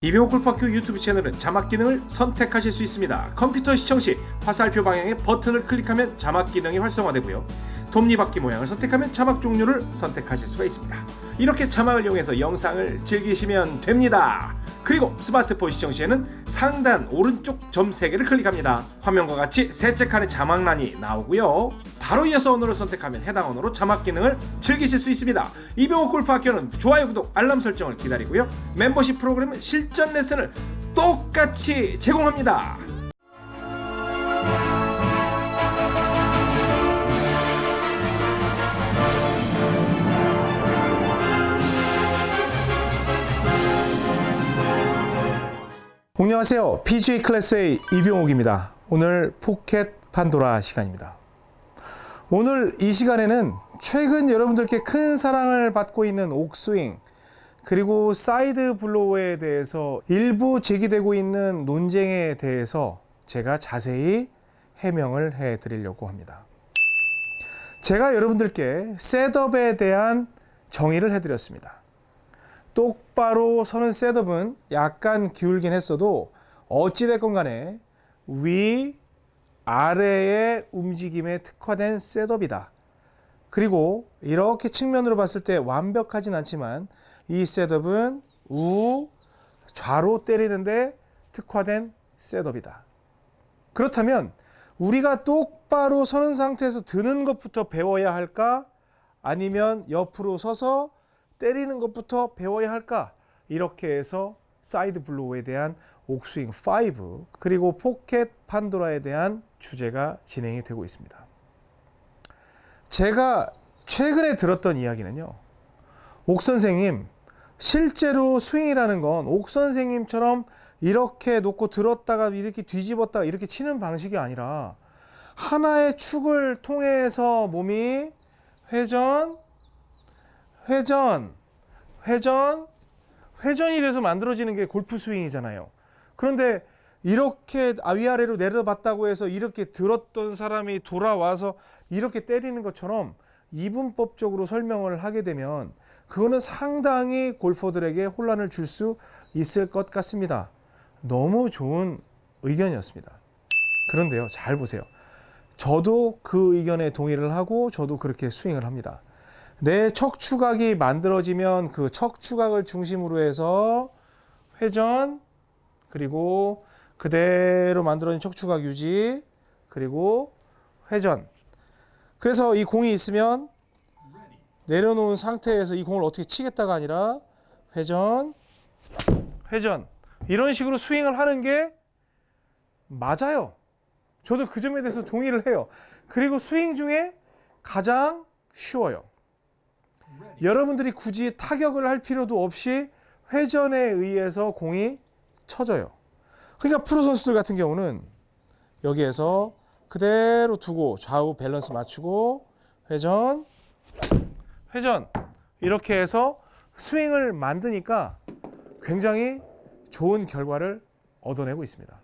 이병호 골프학교 유튜브 채널은 자막 기능을 선택하실 수 있습니다. 컴퓨터 시청 시 화살표 방향의 버튼을 클릭하면 자막 기능이 활성화되고요. 톱니바퀴 모양을 선택하면 자막 종류를 선택하실 수가 있습니다. 이렇게 자막을 이용해서 영상을 즐기시면 됩니다. 그리고 스마트폰 시청 시에는 상단 오른쪽 점 3개를 클릭합니다. 화면과 같이 셋째 칸에 자막란이 나오고요. 바로 이어서 언어를 선택하면 해당 언어로 자막 기능을 즐기실 수 있습니다. 이병호 골프학교는 좋아요, 구독, 알람 설정을 기다리고요. 멤버십 프로그램은 실전 레슨을 똑같이 제공합니다. 안녕하세요. PGA 클래스의 이병옥입니다. 오늘 포켓 판도라 시간입니다. 오늘 이 시간에는 최근 여러분들께 큰 사랑을 받고 있는 옥스윙 그리고 side blow에 대해서 일부 제기되고 있는 논쟁에 대해서 제가 자세히 해명을 해 드리려고 합니다. 제가 여러분들께 setup에 대한 정의를 해 드렸습니다. 똑바로 서는 setup은 약간 기울긴 했어도 어찌됐건 간에 위, 아래의 움직임에 특화된 셋업이다. 그리고 이렇게 측면으로 봤을 때 완벽하진 않지만 이 셋업은 우, 좌로 때리는데 특화된 셋업이다. 그렇다면 우리가 똑바로 서는 상태에서 드는 것부터 배워야 할까? 아니면 옆으로 서서 때리는 것부터 배워야 할까? 이렇게 해서 side blow에 대한 옥스윙 5 그리고 포켓 판도라에 대한 주제가 진행이 되고 있습니다. 제가 최근에 들었던 이야기는요. 옥 선생님 실제로 스윙이라는 건 옥 선생님처럼 이렇게 놓고 들었다가 이렇게 뒤집었다가 이렇게 치는 방식이 아니라 하나의 축을 통해서 몸이 회전 회전, 회전, 회전이 돼서 만들어지는 게 골프 스윙이잖아요. 그런데 이렇게 위아래로 내려봤다고 해서 이렇게 들었던 사람이 돌아와서 이렇게 때리는 것처럼 이분법적으로 설명을 하게 되면 그거는 상당히 골퍼들에게 혼란을 줄 수 있을 것 같습니다. 너무 좋은 의견이었습니다. 그런데요, 잘 보세요. 저도 그 의견에 동의를 하고 저도 그렇게 스윙을 합니다. 내 척추각이 만들어지면 그 척추각을 중심으로 해서 회전 그리고 그대로 만들어진 척추각 유지 그리고 회전. 그래서 이 공이 있으면 내려놓은 상태에서 이 공을 어떻게 치겠다가 아니라 회전 회전. 이런 식으로 스윙을 하는 게 맞아요. 저도 그 점에 대해서 동의를 해요. 그리고 스윙 중에 가장 쉬워요. 여러분들이 굳이 타격을 할 필요도 없이 회전에 의해서 공이 쳐져요. 그러니까 프로 선수들 같은 경우는 여기에서 그대로 두고 좌우 밸런스 맞추고 회전, 회전 이렇게 해서 스윙을 만드니까 굉장히 좋은 결과를 얻어내고 있습니다.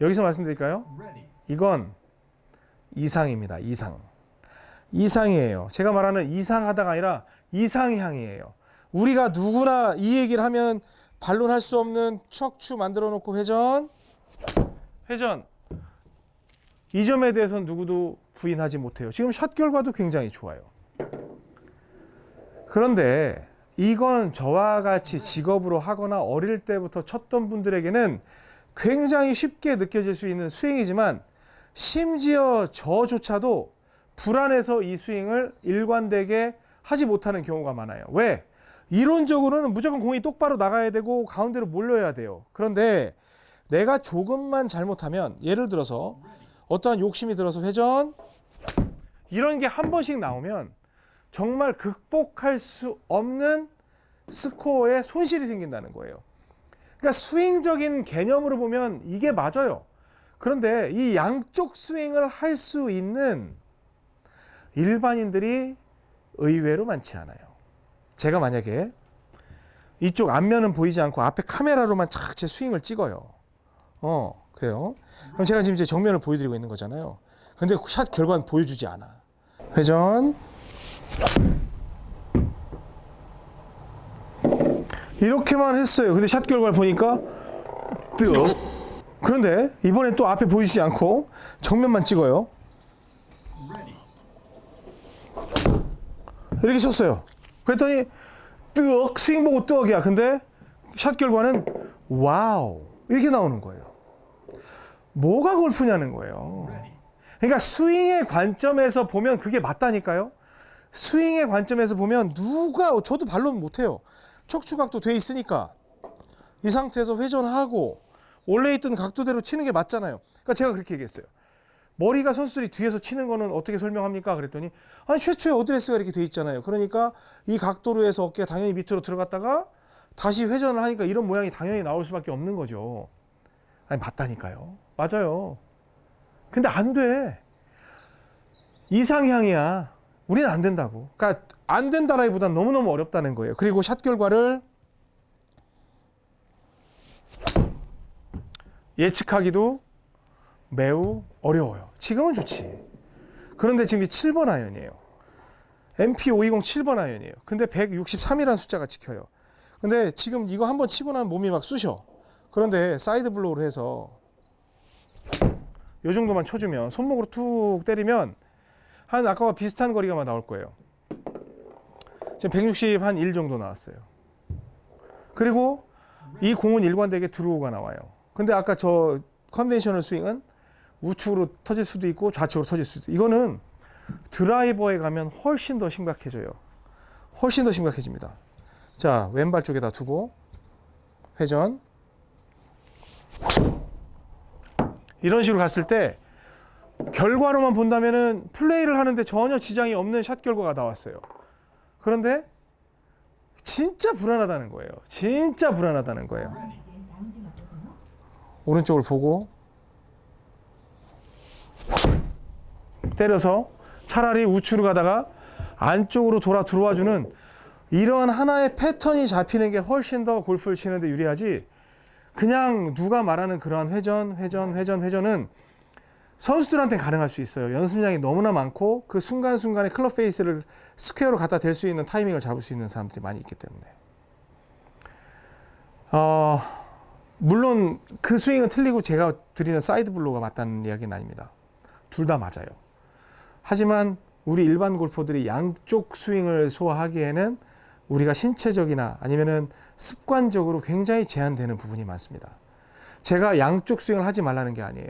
여기서 말씀드릴까요? 이건 이상입니다. 이상. 이상이에요. 제가 말하는 이상하다가 아니라 이상향이에요. 우리가 누구나 이 얘기를 하면 반론할 수 없는 척추 만들어 놓고 회전, 회전. 이 점에 대해서는 누구도 부인하지 못해요. 지금 샷 결과도 굉장히 좋아요. 그런데 이건 저와 같이 직업으로 하거나 어릴 때부터 쳤던 분들에게는 굉장히 쉽게 느껴질 수 있는 스윙이지만 심지어 저조차도 불안해서 이 스윙을 일관되게 하지 못하는 경우가 많아요. 왜? 이론적으로는 무조건 공이 똑바로 나가야 되고 가운데로 몰려야 돼요. 그런데 내가 조금만 잘못하면 예를 들어서 어떠한 욕심이 들어서 회전 이런 게 한 번씩 나오면 정말 극복할 수 없는 스코어에 손실이 생긴다는 거예요. 그러니까 스윙적인 개념으로 보면 이게 맞아요. 그런데 이 양쪽 스윙을 할 수 있는 일반인들이 의외로 많지 않아요. 제가 만약에 이쪽 앞면은 보이지 않고 앞에 카메라로만 착 제 스윙을 찍어요. 어, 그래요. 그럼 제가 지금 이제 정면을 보여드리고 있는 거잖아요. 근데 샷 결과는 보여주지 않아. 회전. 이렇게만 했어요. 근데 샷 결과를 보니까 뜨어. 그런데 이번엔 또 앞에 보이지 않고 정면만 찍어요. 이렇게 쳤어요. 그랬더니 뜨억 스윙 보고 뜨억이야. 근데 샷 결과는 wow 이렇게 나오는 거예요. 뭐가 골프냐는 거예요. 그러니까 스윙의 관점에서 보면 그게 맞다니까요. 스윙의 관점에서 보면 누가 저도 반론 못해요. 척추각도 돼 있으니까 이 상태에서 회전하고 원래 있던 각도대로 치는 게 맞잖아요. 그러니까 제가 그렇게 얘기했어요. 머리가 선수들이 뒤에서 치는 거는 어떻게 설명합니까? 그랬더니 아니 최초에 어드레스가 이렇게 돼 있잖아요. 그러니까 이 각도로 해서 어깨가 당연히 밑으로 들어갔다가 다시 회전을 하니까 이런 모양이 당연히 나올 수밖에 없는 거죠. 아니 맞다니까요. 맞아요. 근데 안 돼. 이상향이야. 우리는 안 된다고. 그러니까 안 된다라기보단 너무너무 어렵다는 거예요. 그리고 샷 결과를 예측하기도 매우 어려워요. 지금은 좋지. 그런데 지금 이 7번 아이언이에요. MP520 7번 아이언이에요. 근데 163이라는 숫자가 찍혀요. 근데 지금 이거 한번 치고 나면 몸이 막 쑤셔. 그런데 side blow로 해서 요 정도만 쳐주면 손목으로 툭 때리면 한 아까와 비슷한 거리가 나올 거예요. 지금 160 한 1 정도 나왔어요. 그리고 이 공은 일관되게 draw가 나와요. 근데 아까 저 conventional 스윙은 우측으로 터질 수도 있고 좌측으로 터질 수도 있고 이거는 드라이버에 가면 훨씬 더 심각해져요. 훨씬 더 심각해집니다. 자, 왼발 쪽에다 두고 회전 이런 식으로 갔을 때 결과로만 본다면은 플레이를 하는데 전혀 지장이 없는 샷 결과가 나왔어요. 그런데 진짜 불안하다는 거예요. 진짜 불안하다는 거예요. 오른쪽을 보고 때려서 차라리 우측으로 가다가 안쪽으로 돌아 들어와 주는 이런 하나의 패턴이 잡히는 게 훨씬 더 골프를 치는데 유리하지 그냥 누가 말하는 그러한 회전, 회전, 회전, 회전은 선수들한테 가능할 수 있어요. 연습량이 너무나 많고 그 순간순간에 클럽 페이스를 square로 갖다 댈 수 있는 타이밍을 잡을 수 있는 사람들이 많이 있기 때문에. 어, 물론 그 스윙은 틀리고 제가 드리는 side blow가 맞다는 이야기는 아닙니다. 둘 다 맞아요. 하지만 우리 일반 골퍼들이 양쪽 스윙을 소화하기에는 우리가 신체적이나 아니면은 습관적으로 굉장히 제한되는 부분이 많습니다. 제가 양쪽 스윙을 하지 말라는 게 아니에요.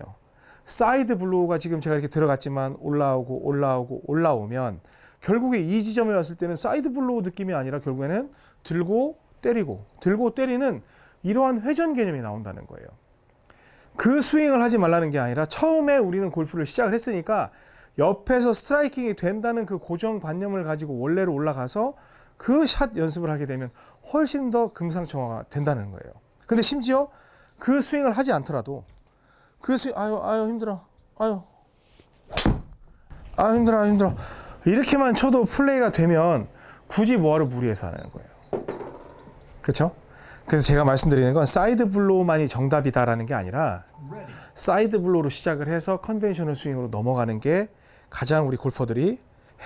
side blow가 지금 제가 이렇게 들어갔지만 올라오고 올라오고 올라오면 결국에 이 지점에 왔을 때는 side blow 느낌이 아니라 결국에는 들고 때리고 들고 때리는 이러한 회전 개념이 나온다는 거예요. 그 스윙을 하지 말라는 게 아니라 처음에 우리는 골프를 시작을 했으니까 옆에서 striking이 된다는 그 고정관념을 가지고 원래로 올라가서 그 샷 연습을 하게 되면 훨씬 더 금상첨화가 된다는 거예요. 근데 심지어 그 스윙을 하지 않더라도 그 스윙 아유 아유 힘들어 아유 아유 힘들어 아유 힘들어 이렇게만 쳐도 플레이가 되면 굳이 뭐하러 무리해서 하는 거예요. 그렇죠? 그래서 제가 말씀드리는 건 side blow만이 정답이다라는 게 아니라 side blow로 시작을 해서 conventional 스윙으로 넘어가는 게 가장 우리 골퍼들이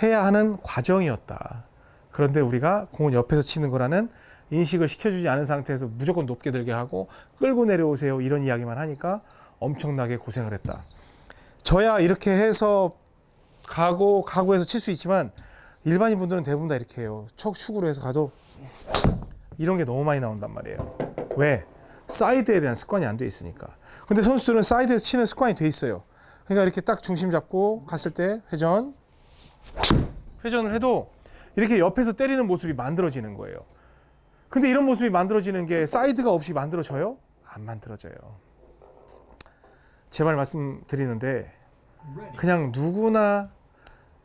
해야 하는 과정이었다. 그런데 우리가 공을 옆에서 치는 거라는 인식을 시켜주지 않은 상태에서 무조건 높게 들게 하고 끌고 내려오세요 이런 이야기만 하니까 엄청나게 고생을 했다. 저야 이렇게 해서 가고 가고 해서 칠 수 있지만 일반인 분들은 대부분 다 이렇게 해요. 척축으로 해서 가도 이런 게 너무 많이 나온단 말이에요. 왜? 사이드에 대한 습관이 안 돼 있으니까. 근데 선수들은 사이드에서 치는 습관이 돼 있어요. 그러니까 이렇게 딱 중심 잡고 갔을 때 회전 회전을 해도 이렇게 옆에서 때리는 모습이 만들어지는 거예요. 근데 이런 모습이 만들어지는 게 사이드가 없이 만들어져요? 안 만들어져요. 제발 말씀드리는데 그냥 누구나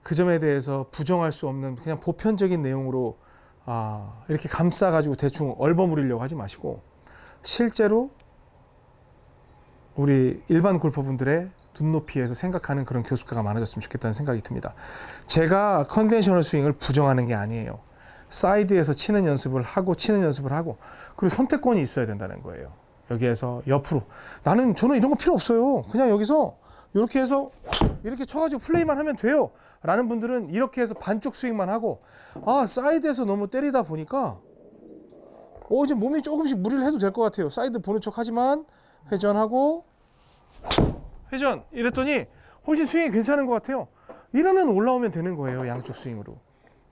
그 점에 대해서 부정할 수 없는 그냥 보편적인 내용으로 아, 이렇게 감싸가지고 대충 얼버무리려고 하지 마시고 실제로 우리 일반 골퍼분들의 눈높이에서 생각하는 그런 교습가가 많아졌으면 좋겠다는 생각이 듭니다. 제가 conventional 스윙을 부정하는 게 아니에요. 사이드에서 치는 연습을 하고 치는 연습을 하고 그리고 선택권이 있어야 된다는 거예요. 여기에서 옆으로 나는 저는 이런 거 필요 없어요. 그냥 여기서 이렇게 해서 이렇게 쳐가지고 플레이만 하면 돼요. 라는 분들은 이렇게 해서 반쪽 스윙만 하고 아 사이드에서 너무 때리다 보니까 오 이제 몸이 조금씩 무리를 해도 될 것 같아요. 사이드 보는 척 하지만 회전하고 회전 이랬더니 훨씬 스윙이 괜찮은 것 같아요. 이러면 올라오면 되는 거예요. 양쪽 스윙으로.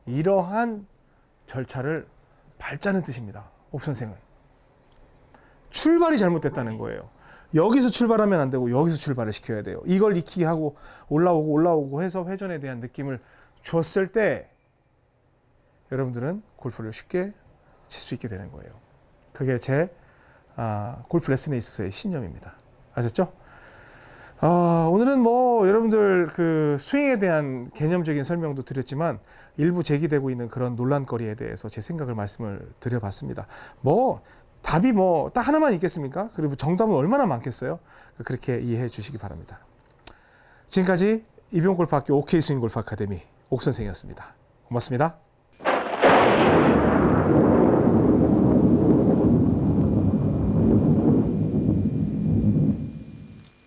이러한 절차를 밟자는 뜻입니다. 옵선생은. 출발이 잘못됐다는 거예요. 여기서 출발하면 안 되고 여기서 출발을 시켜야 돼요. 이걸 익히게 하고 올라오고 올라오고 해서 회전에 대한 느낌을 줬을 때 여러분들은 골프를 쉽게 칠 수 있게 되는 거예요. 그게 제 아, 골프 레슨에 있어서의 신념입니다. 아셨죠? 아, 오늘은 뭐 여러분들 그 스윙에 대한 개념적인 설명도 드렸지만 일부 제기되고 있는 그런 논란거리에 대해서 제 생각을 말씀을 드려봤습니다. 뭐 답이 뭐 딱 하나만 있겠습니까? 그리고 정답은 얼마나 많겠어요? 그렇게 이해해 주시기 바랍니다. 지금까지 이병 골프학교 OK 스윙 골프 아카데미 옥 선생이었습니다. 고맙습니다.